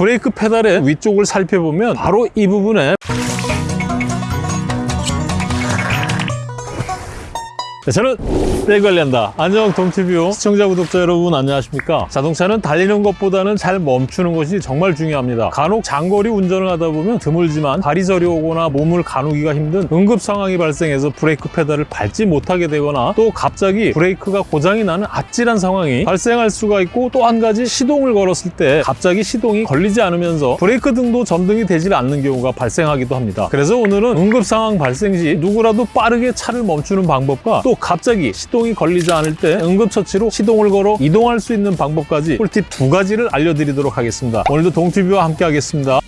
브레이크 페달의 위쪽을 살펴보면 바로 이 부분에 내 차는 내가 관리한다. 안녕 동티뷰 시청자 구독자 여러분 안녕하십니까? 자동차는 달리는 것보다는 잘 멈추는 것이 정말 중요합니다. 간혹 장거리 운전을 하다 보면 드물지만 발이 저려오거나 몸을 가누기가 힘든 응급 상황이 발생해서 브레이크 페달을 밟지 못하게 되거나 또 갑자기 브레이크가 고장이 나는 아찔한 상황이 발생할 수가 있고 또 한 가지 시동을 걸었을 때 갑자기 시동이 걸리지 않으면서 브레이크 등도 점등이 되질 않는 경우가 발생하기도 합니다. 그래서 오늘은 응급 상황 발생 시 누구라도 빠르게 차를 멈추는 방법과 또 갑자기 시동이 걸리지 않을 때 응급처치로 시동을 걸어 이동할 수 있는 방법까지 꿀팁 두 가지를 알려드리도록 하겠습니다. 오늘도 동티뷰와 함께 하겠습니다.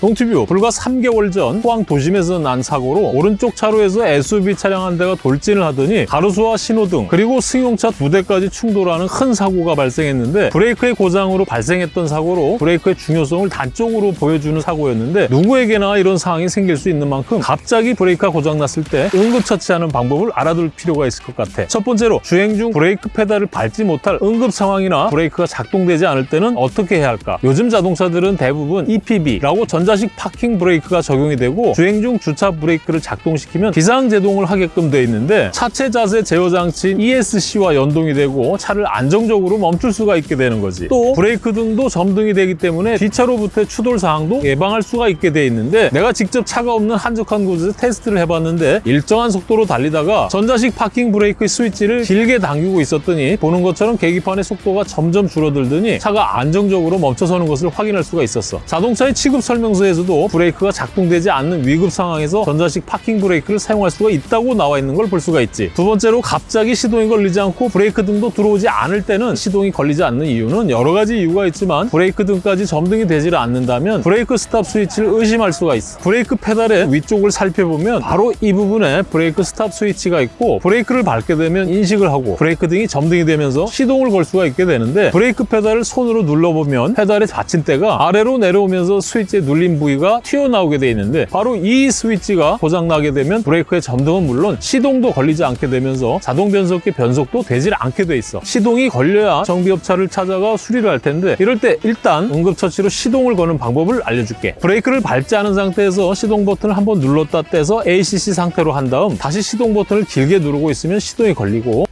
동티뷰 불과 3개월 전 포항 도심에서 난 사고로 오른쪽 차로에서 SUV 차량 한 대가 돌진을 하더니 가로수와 신호등 그리고 승용차 두 대까지 충돌하는 큰 사고가 발생했는데 브레이크의 고장으로 발생했던 사고로 브레이크의 중요성을 단적으로 보여주는 사고였는데 누구에게나 이런 상황이 생길 수 있는 만큼 갑자기 브레이크가 고장났을 때 응급처치하는 방법을 알아둘 필요가 있을 것 같아. 첫 번째로 주행 중 브레이크 페달을 밟지 못할 응급 상황이나 브레이크가 작동되지 않을 때는 어떻게 해야 할까? 요즘 자동차들은 대부분 EPB라고 전자 전자식 파킹 브레이크가 적용이 되고 주행 중 주차 브레이크를 작동시키면 비상제동을 하게끔 되어 있는데 차체 자세 제어 장치인 ESC와 연동이 되고 차를 안정적으로 멈출 수가 있게 되는 거지. 또 브레이크 등도 점등이 되기 때문에 뒤차로부터의 추돌 상황도 예방할 수가 있게 되어 있는데 내가 직접 차가 없는 한적한 곳에서 테스트를 해봤는데 일정한 속도로 달리다가 전자식 파킹 브레이크 스위치를 길게 당기고 있었더니 보는 것처럼 계기판의 속도가 점점 줄어들더니 차가 안정적으로 멈춰서는 것을 확인할 수가 있었어. 자동차의 취급 설명서 에서도 브레이크가 작동되지 않는 위급 상황에서 전자식 파킹 브레이크를 사용할 수가 있다고 나와 있는 걸 볼 수가 있지. 두 번째로 갑자기 시동이 걸리지 않고 브레이크 등도 들어오지 않을 때는 시동이 걸리지 않는 이유는 여러 가지 이유가 있지만 브레이크 등까지 점등이 되지 않는다면 브레이크 스탑 스위치를 의심할 수가 있어. 브레이크 페달의 위쪽을 살펴보면 바로 이 부분에 브레이크 스탑 스위치가 있고 브레이크를 밟게 되면 인식을 하고 브레이크 등이 점등이 되면서 시동을 걸 수가 있게 되는데 브레이크 페달을 손으로 눌러보면 페달의 받침대가 아래로 내려오면서 스위치에 눌린 부위가 튀어나오게 돼 있는데 바로 이 스위치가 고장나게 되면 브레이크의 점등은 물론 시동도 걸리지 않게 되면서 자동 변속기 변속도 되질 않게 돼 있어. 시동이 걸려야 정비업체를 찾아가 수리를 할 텐데 이럴 때 일단 응급처치로 시동을 거는 방법을 알려줄게. 브레이크를 밟지 않은 상태에서 시동 버튼을 한번 눌렀다 떼서 ACC 상태로 한 다음 다시 시동 버튼을 길게 누르고 있으면 시동이 걸리고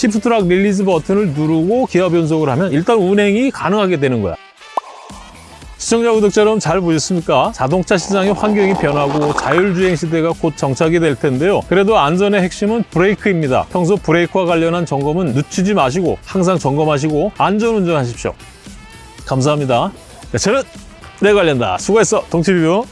shift lock release 버튼을 누르고 기어 변속을 하면 일단 운행이 가능하게 되는 거야. 시청자 구독자 여러분 잘 보셨습니까? 자동차 시장의 환경이 변하고 자율주행 시대가 곧 정착이 될 텐데요. 그래도 안전의 핵심은 브레이크입니다. 평소 브레이크와 관련한 점검은 늦추지 마시고 항상 점검하시고 안전운전하십시오. 감사합니다. 내 차는 내가 관리한다. 수고했어. 동티뷰.